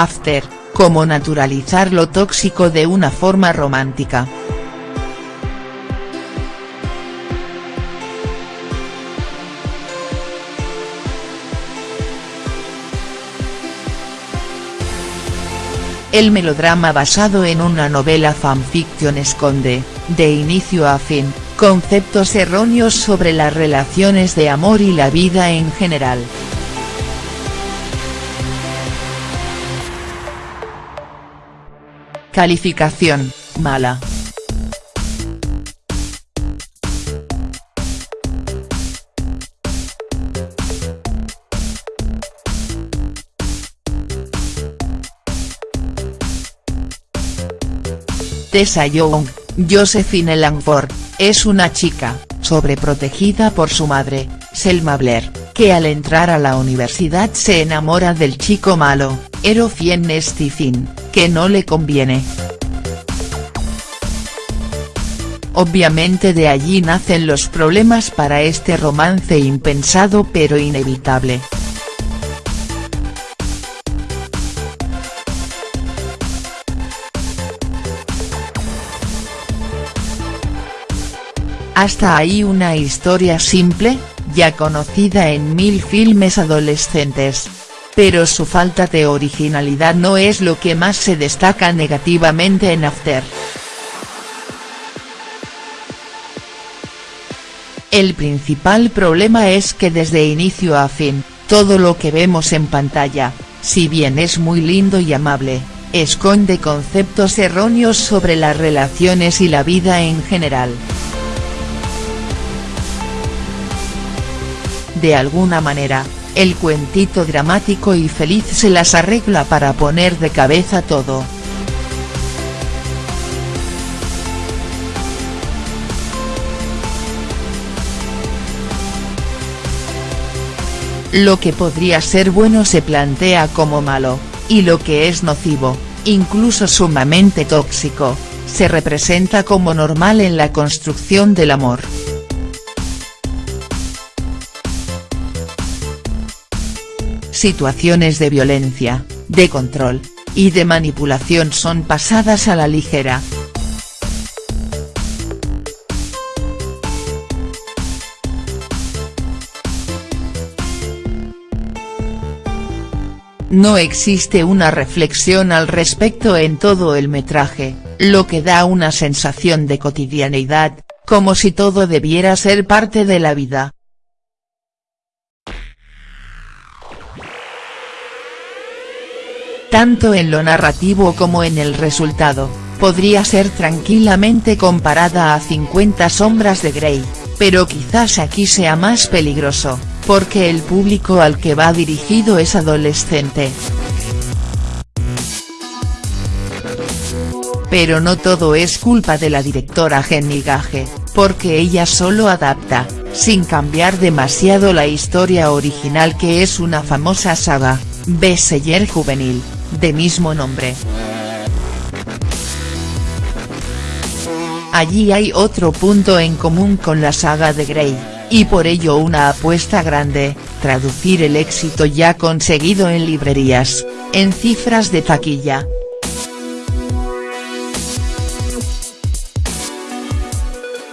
After, cómo naturalizar lo tóxico de una forma romántica. El melodrama basado en una novela fanfiction esconde, de inicio a fin, conceptos erróneos sobre las relaciones de amor y la vida en general. Calificación, mala. Tessa Young, Josephine Langford, es una chica, sobreprotegida por su madre, Selma Blair, que al entrar a la universidad se enamora del chico malo, Erofien Stephen, que no le conviene. Obviamente de allí nacen los problemas para este romance impensado pero inevitable. Hasta ahí una historia simple, ya conocida en mil filmes adolescentes. Pero su falta de originalidad no es lo que más se destaca negativamente en After. El principal problema es que desde inicio a fin, todo lo que vemos en pantalla, si bien es muy lindo y amable, esconde conceptos erróneos sobre las relaciones y la vida en general. De alguna manera, el cuentito dramático y feliz se las arregla para poner de cabeza todo. Lo que podría ser bueno se plantea como malo, y lo que es nocivo, incluso sumamente tóxico, se representa como normal en la construcción del amor. Situaciones de violencia, de control, y de manipulación son pasadas a la ligera. No existe una reflexión al respecto en todo el metraje, lo que da una sensación de cotidianeidad, como si todo debiera ser parte de la vida. Tanto en lo narrativo como en el resultado, podría ser tranquilamente comparada a 50 sombras de Grey, pero quizás aquí sea más peligroso, porque el público al que va dirigido es adolescente. Pero no todo es culpa de la directora Jenny Gage, porque ella solo adapta, sin cambiar demasiado la historia original que es una famosa saga, bestseller juvenil, de mismo nombre. Allí hay otro punto en común con la saga de Grey, y por ello una apuesta grande, traducir el éxito ya conseguido en librerías, en cifras de taquilla.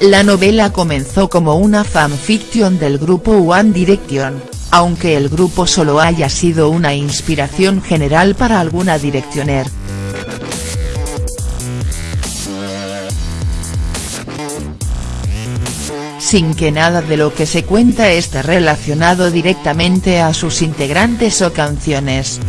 La novela comenzó como una fanfiction del grupo One Direction, aunque el grupo solo haya sido una inspiración general para alguna directioner. Sin que nada de lo que se cuenta esté relacionado directamente a sus integrantes o canciones.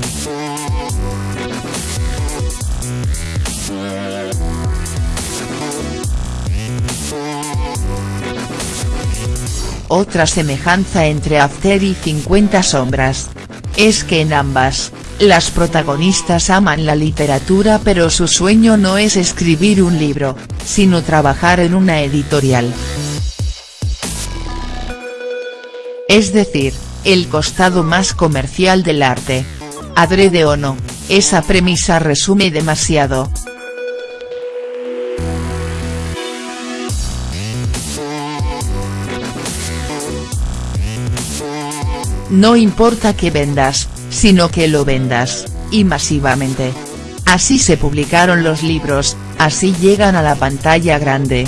Otra semejanza entre After y 50 sombras. Es que en ambas, las protagonistas aman la literatura pero su sueño no es escribir un libro, sino trabajar en una editorial. Es decir, el costado más comercial del arte. Adrede o no, esa premisa resume demasiado. No importa que vendas, sino que lo vendas, y masivamente. Así se publicaron los libros, así llegan a la pantalla grande.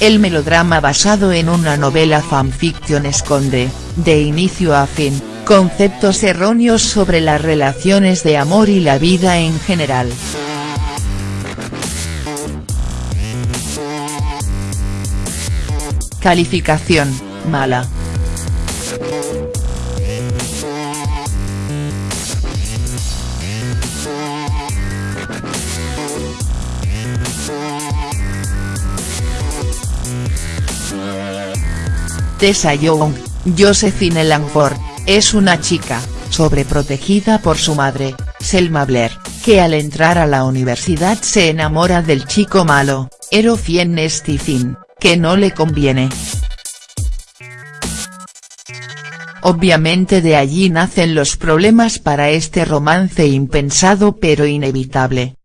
El melodrama basado en una novela fanfiction esconde, de inicio a fin, conceptos erróneos sobre las relaciones de amor y la vida en general. Calificación, mala. Tessa Young, Josephine Langford, es una chica, sobreprotegida por su madre, Selma Blair, que al entrar a la universidad se enamora del chico malo, Erofien Stephen, que no le conviene. Obviamente de allí nacen los problemas para este romance impensado pero inevitable.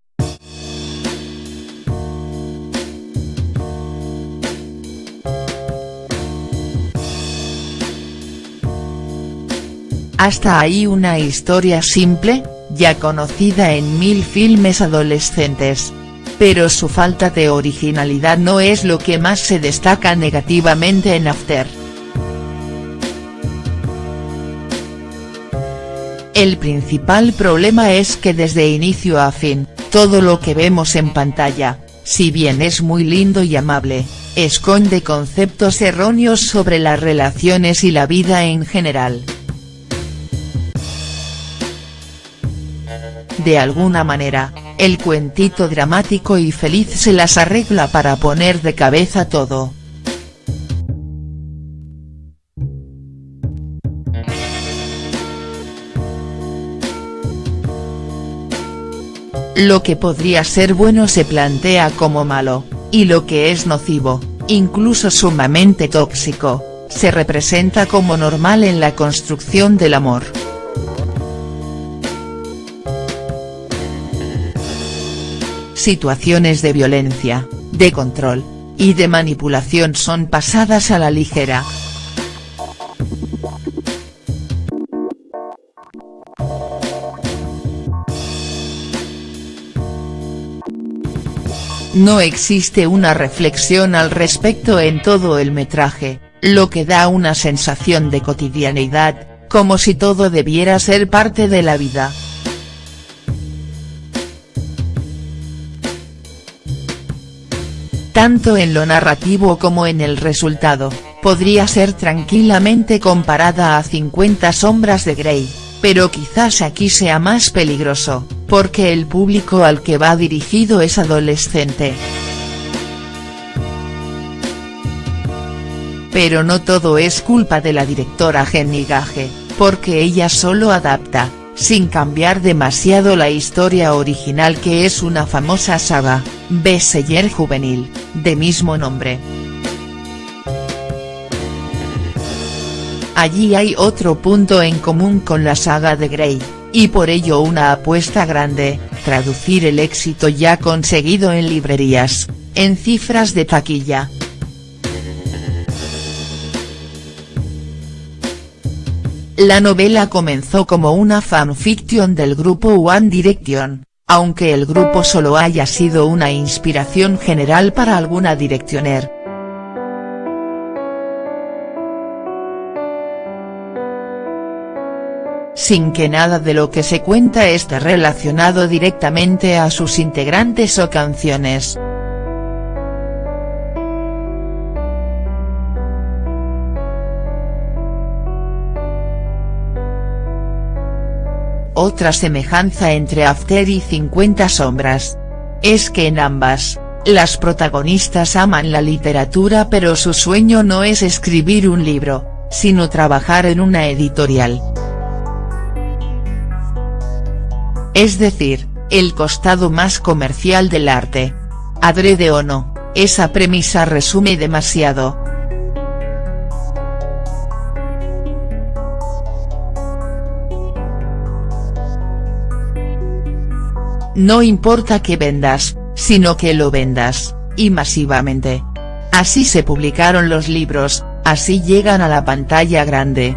Hasta ahí una historia simple, ya conocida en mil filmes adolescentes. Pero su falta de originalidad no es lo que más se destaca negativamente en After. El principal problema es que desde inicio a fin, todo lo que vemos en pantalla, si bien es muy lindo y amable, esconde conceptos erróneos sobre las relaciones y la vida en general. De alguna manera, el cuentito dramático y feliz se las arregla para poner de cabeza todo. Lo que podría ser bueno se plantea como malo, y lo que es nocivo, incluso sumamente tóxico, se representa como normal en la construcción del amor. Situaciones de violencia, de control, y de manipulación son pasadas a la ligera. No existe una reflexión al respecto en todo el metraje, lo que da una sensación de cotidianeidad, como si todo debiera ser parte de la vida. Tanto en lo narrativo como en el resultado, podría ser tranquilamente comparada a 50 sombras de Grey, pero quizás aquí sea más peligroso, porque el público al que va dirigido es adolescente. Pero no todo es culpa de la directora Jenny Gage, porque ella solo adapta, sin cambiar demasiado la historia original que es una famosa saga, bestseller juvenil, de mismo nombre. Allí hay otro punto en común con la saga de Grey, y por ello una apuesta grande, traducir el éxito ya conseguido en librerías, en cifras de taquilla. La novela comenzó como una fanfiction del grupo One Direction, aunque el grupo solo haya sido una inspiración general para alguna directioner. Sin que nada de lo que se cuenta esté relacionado directamente a sus integrantes o canciones. Otra semejanza entre After y 50 sombras. Es que en ambas, las protagonistas aman la literatura pero su sueño no es escribir un libro, sino trabajar en una editorial. Es decir, el costado más comercial del arte. Adrede o no, esa premisa resume demasiado. No importa que vendas, sino que lo vendas, y masivamente. Así se publicaron los libros, así llegan a la pantalla grande,